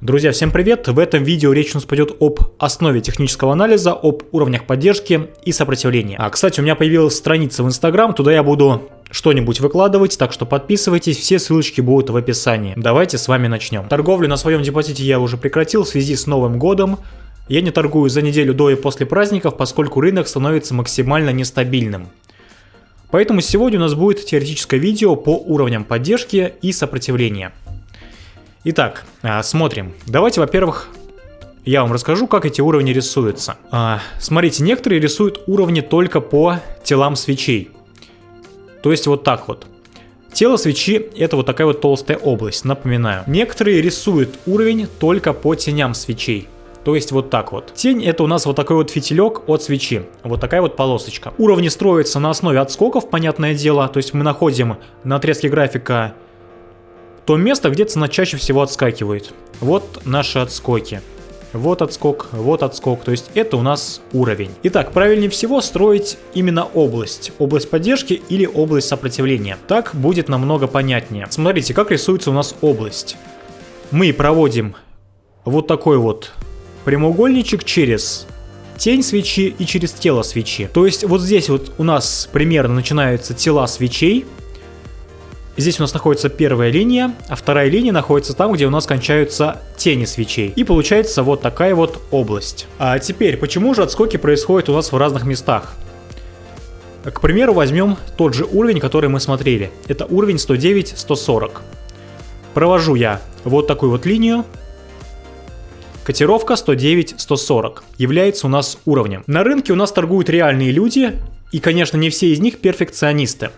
Друзья, всем привет! В этом видео речь у нас пойдет об основе технического анализа, об уровнях поддержки и сопротивления. А, кстати, у меня появилась страница в Instagram, туда я буду что-нибудь выкладывать, так что подписывайтесь, все ссылочки будут в описании. Давайте с вами начнем. Торговлю на своем депозите я уже прекратил в связи с Новым годом. Я не торгую за неделю до и после праздников, поскольку рынок становится максимально нестабильным. Поэтому сегодня у нас будет теоретическое видео по уровням поддержки и сопротивления. Итак, а, смотрим. Давайте, во-первых, я вам расскажу, как эти уровни рисуются. А, смотрите, некоторые рисуют уровни только по телам свечей. То есть вот так вот. Тело свечи это вот такая вот толстая область, напоминаю. Некоторые рисуют уровень только по теням свечей. То есть вот так вот. Тень это у нас вот такой вот фитилек от свечи. Вот такая вот полосочка. Уровни строятся на основе отскоков, понятное дело. То есть мы находим на отрезке графика то место, где цена чаще всего отскакивает. Вот наши отскоки. Вот отскок, вот отскок, то есть это у нас уровень. Итак, правильнее всего строить именно область. Область поддержки или область сопротивления. Так будет намного понятнее. Смотрите, как рисуется у нас область. Мы проводим вот такой вот прямоугольничек через тень свечи и через тело свечи. То есть вот здесь вот у нас примерно начинаются тела свечей, Здесь у нас находится первая линия, а вторая линия находится там, где у нас кончаются тени свечей. И получается вот такая вот область. А теперь, почему же отскоки происходят у нас в разных местах? К примеру, возьмем тот же уровень, который мы смотрели. Это уровень 109-140. Провожу я вот такую вот линию. Котировка 109-140 является у нас уровнем. На рынке у нас торгуют реальные люди, и, конечно, не все из них перфекционисты.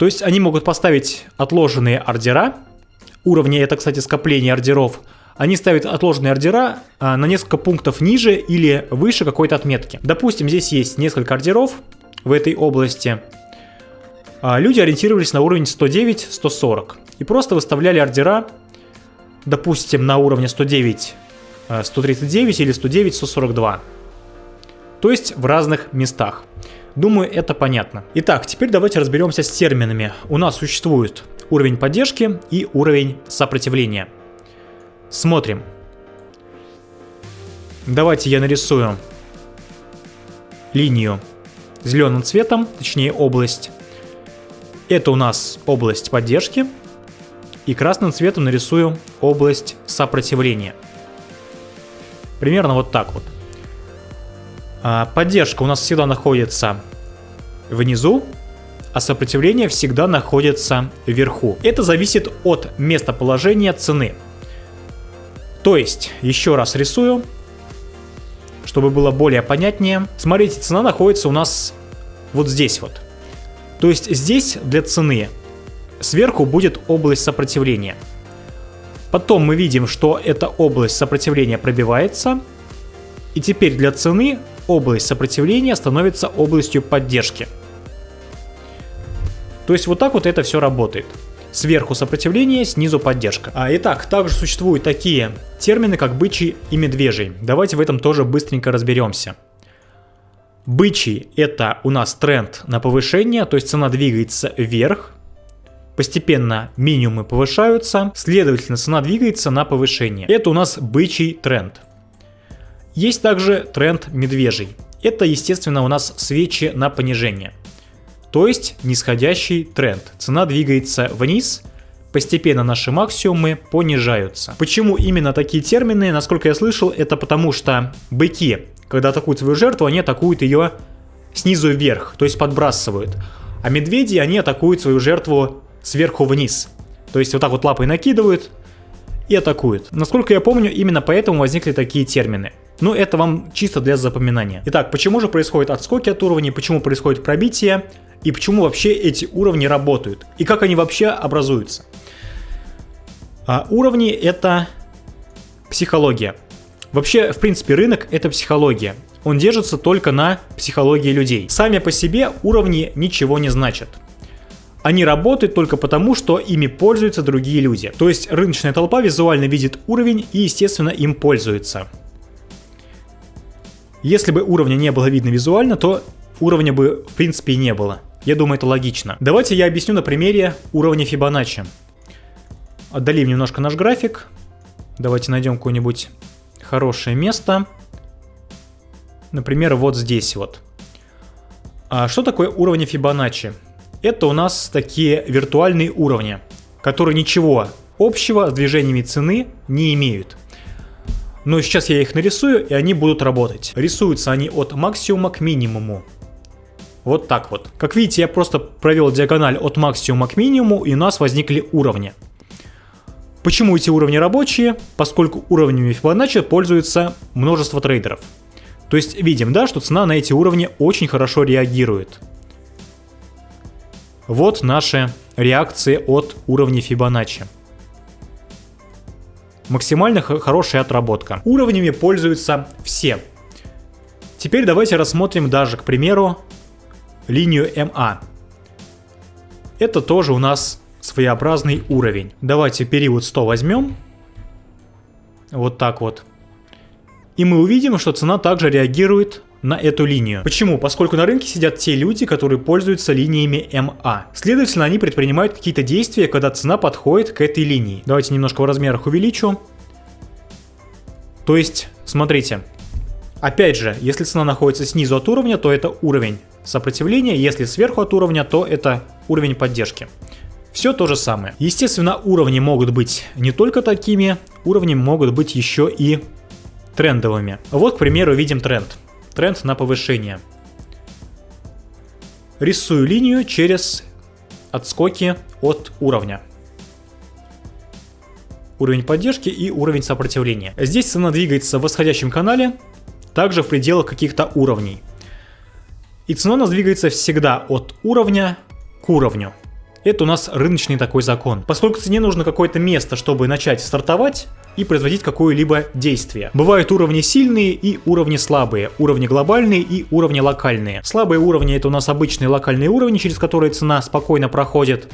То есть они могут поставить отложенные ордера, уровни это, кстати, скопление ордеров, они ставят отложенные ордера а, на несколько пунктов ниже или выше какой-то отметки. Допустим, здесь есть несколько ордеров в этой области. А, люди ориентировались на уровень 109-140 и просто выставляли ордера, допустим, на уровне 109 139 а, или 109 142. То есть в разных местах. Думаю, это понятно. Итак, теперь давайте разберемся с терминами. У нас существует уровень поддержки и уровень сопротивления. Смотрим. Давайте я нарисую линию зеленым цветом, точнее область. Это у нас область поддержки. И красным цветом нарисую область сопротивления. Примерно вот так вот. А, поддержка у нас всегда находится внизу, а сопротивление всегда находится вверху. Это зависит от местоположения цены. То есть, еще раз рисую, чтобы было более понятнее. Смотрите, цена находится у нас вот здесь вот. То есть здесь для цены сверху будет область сопротивления. Потом мы видим, что эта область сопротивления пробивается. И теперь для цены область сопротивления становится областью поддержки. То есть вот так вот это все работает. Сверху сопротивление, снизу поддержка. А, итак, также существуют такие термины, как бычий и медвежий. Давайте в этом тоже быстренько разберемся. Бычий это у нас тренд на повышение, то есть цена двигается вверх. Постепенно минимумы повышаются, следовательно цена двигается на повышение. Это у нас бычий тренд. Есть также тренд медвежий. Это, естественно, у нас свечи на понижение. То есть нисходящий тренд. Цена двигается вниз, постепенно наши максимумы понижаются. Почему именно такие термины? Насколько я слышал, это потому что быки, когда атакуют свою жертву, они атакуют ее снизу вверх, то есть подбрасывают. А медведи, они атакуют свою жертву сверху вниз. То есть вот так вот лапой накидывают и атакуют. Насколько я помню, именно поэтому возникли такие термины. Ну, это вам чисто для запоминания. Итак, почему же происходят отскоки от уровней, почему происходит пробитие, и почему вообще эти уровни работают, и как они вообще образуются. А уровни это психология. Вообще, в принципе, рынок это психология. Он держится только на психологии людей. Сами по себе уровни ничего не значат. Они работают только потому, что ими пользуются другие люди. То есть рыночная толпа визуально видит уровень и, естественно, им пользуется. Если бы уровня не было видно визуально, то уровня бы в принципе и не было. Я думаю, это логично. Давайте я объясню на примере уровня Фибоначчи. Отдалим немножко наш график. Давайте найдем какое-нибудь хорошее место. Например, вот здесь вот. А что такое уровни Фибоначчи? Это у нас такие виртуальные уровни, которые ничего общего с движениями цены не имеют. Но сейчас я их нарисую, и они будут работать. Рисуются они от максимума к минимуму. Вот так вот. Как видите, я просто провел диагональ от максимума к минимуму, и у нас возникли уровни. Почему эти уровни рабочие? Поскольку уровнями Fibonacci пользуются множество трейдеров. То есть видим, да, что цена на эти уровни очень хорошо реагирует. Вот наши реакции от уровня Fibonacci. Максимально хорошая отработка. Уровнями пользуются все. Теперь давайте рассмотрим даже, к примеру, линию МА. Это тоже у нас своеобразный уровень. Давайте период 100 возьмем. Вот так вот. И мы увидим, что цена также реагирует на эту линию. Почему? Поскольку на рынке сидят те люди, которые пользуются линиями МА. Следовательно, они предпринимают какие-то действия, когда цена подходит к этой линии. Давайте немножко в размерах увеличу. То есть, смотрите. Опять же, если цена находится снизу от уровня, то это уровень сопротивления. Если сверху от уровня, то это уровень поддержки. Все то же самое. Естественно, уровни могут быть не только такими, уровни могут быть еще и трендовыми. Вот, к примеру, видим тренд. Тренд на повышение. Рисую линию через отскоки от уровня. Уровень поддержки и уровень сопротивления. Здесь цена двигается в восходящем канале, также в пределах каких-то уровней. И цена у нас двигается всегда от уровня к уровню. Это у нас рыночный такой закон. Поскольку цене нужно какое-то место, чтобы начать стартовать и производить какое-либо действие. Бывают уровни сильные и уровни слабые, уровни глобальные и уровни локальные. Слабые уровни это у нас обычные локальные уровни, через которые цена спокойно проходит.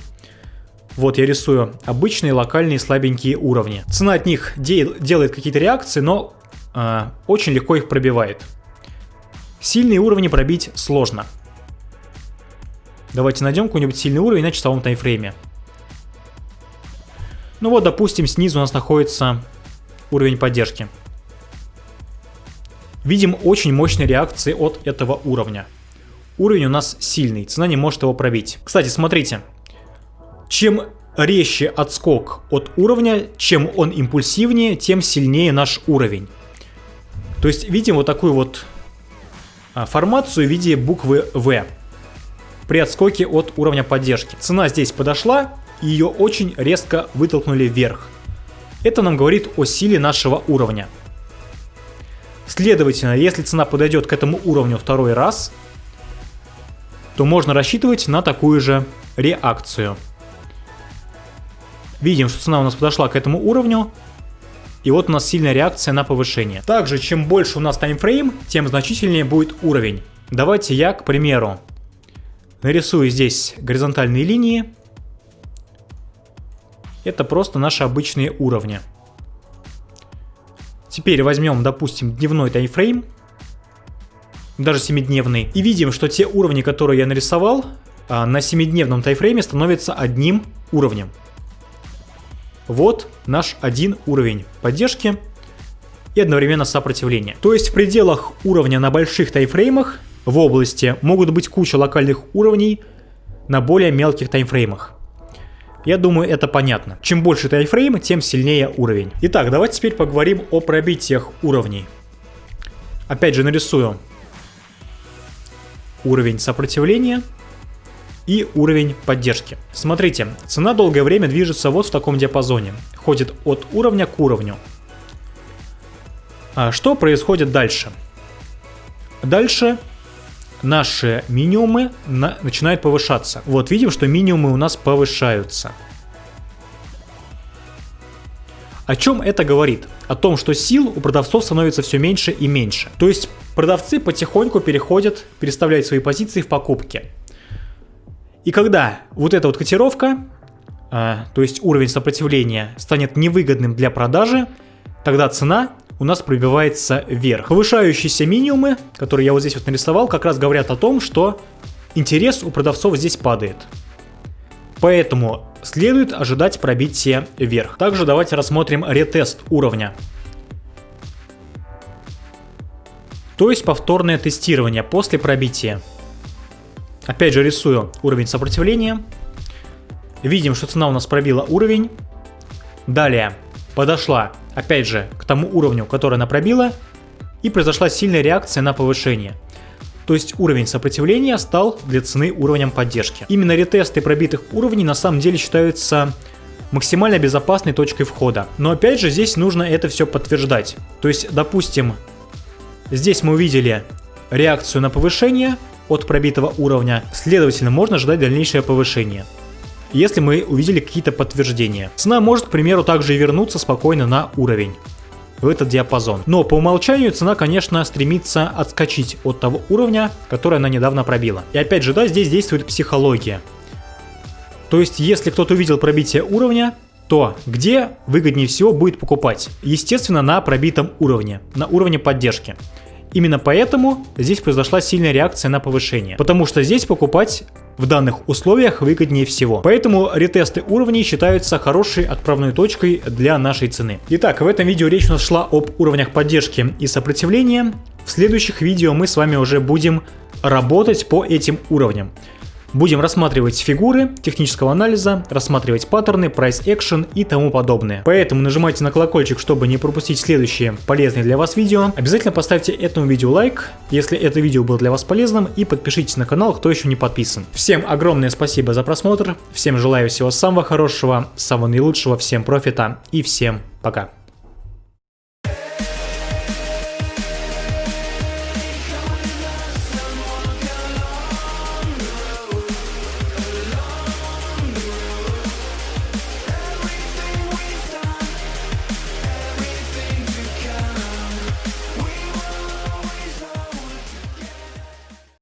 Вот я рисую обычные локальные слабенькие уровни. Цена от них де делает какие-то реакции, но э, очень легко их пробивает. Сильные уровни пробить сложно. Давайте найдем какой-нибудь сильный уровень на часовом таймфрейме. Ну вот, допустим, снизу у нас находится уровень поддержки. Видим очень мощные реакции от этого уровня. Уровень у нас сильный, цена не может его пробить. Кстати, смотрите, чем резче отскок от уровня, чем он импульсивнее, тем сильнее наш уровень. То есть видим вот такую вот а, формацию в виде буквы V при отскоке от уровня поддержки. Цена здесь подошла, и ее очень резко вытолкнули вверх. Это нам говорит о силе нашего уровня. Следовательно, если цена подойдет к этому уровню второй раз, то можно рассчитывать на такую же реакцию. Видим, что цена у нас подошла к этому уровню, и вот у нас сильная реакция на повышение. Также, чем больше у нас таймфрейм, тем значительнее будет уровень. Давайте я, к примеру, Нарисую здесь горизонтальные линии. Это просто наши обычные уровни. Теперь возьмем, допустим, дневной таймфрейм, даже 7-дневный, и видим, что те уровни, которые я нарисовал, а, на 7-дневном таймфрейме становятся одним уровнем. Вот наш один уровень поддержки и одновременно сопротивления. То есть в пределах уровня на больших таймфреймах в области могут быть куча локальных уровней на более мелких таймфреймах. Я думаю, это понятно. Чем больше таймфрейм, тем сильнее уровень. Итак, давайте теперь поговорим о пробитиях уровней. Опять же нарисую уровень сопротивления и уровень поддержки. Смотрите, цена долгое время движется вот в таком диапазоне. Ходит от уровня к уровню. А что происходит дальше? Дальше наши минимумы на, начинают повышаться. Вот видим, что минимумы у нас повышаются. О чем это говорит? О том, что сил у продавцов становится все меньше и меньше. То есть продавцы потихоньку переходят, переставляют свои позиции в покупке. И когда вот эта вот котировка, э, то есть уровень сопротивления, станет невыгодным для продажи, тогда цена у нас пробивается вверх. Повышающиеся минимумы, которые я вот здесь вот нарисовал, как раз говорят о том, что интерес у продавцов здесь падает. Поэтому следует ожидать пробития вверх. Также давайте рассмотрим ретест уровня. То есть повторное тестирование после пробития. Опять же рисую уровень сопротивления. Видим, что цена у нас пробила уровень. Далее подошла, опять же, к тому уровню, который она пробила. И произошла сильная реакция на повышение. То есть уровень сопротивления стал для цены уровнем поддержки. Именно ретесты пробитых уровней на самом деле считаются максимально безопасной точкой входа. Но опять же здесь нужно это все подтверждать. То есть, допустим, здесь мы увидели реакцию на повышение от пробитого уровня, следовательно можно ждать дальнейшее повышение. Если мы увидели какие-то подтверждения. Цена может, к примеру, также и вернуться спокойно на уровень в этот диапазон. Но по умолчанию цена, конечно, стремится отскочить от того уровня, который она недавно пробила. И опять же, да, здесь действует психология. То есть, если кто-то увидел пробитие уровня, то где выгоднее всего будет покупать? Естественно, на пробитом уровне, на уровне поддержки. Именно поэтому здесь произошла сильная реакция на повышение, потому что здесь покупать в данных условиях выгоднее всего. Поэтому ретесты уровней считаются хорошей отправной точкой для нашей цены. Итак, в этом видео речь у нас шла об уровнях поддержки и сопротивления. В следующих видео мы с вами уже будем работать по этим уровням. Будем рассматривать фигуры технического анализа, рассматривать паттерны, price action и тому подобное. Поэтому нажимайте на колокольчик, чтобы не пропустить следующие полезные для вас видео. Обязательно поставьте этому видео лайк, если это видео было для вас полезным, и подпишитесь на канал, кто еще не подписан. Всем огромное спасибо за просмотр, всем желаю всего самого хорошего, самого наилучшего, всем профита и всем пока.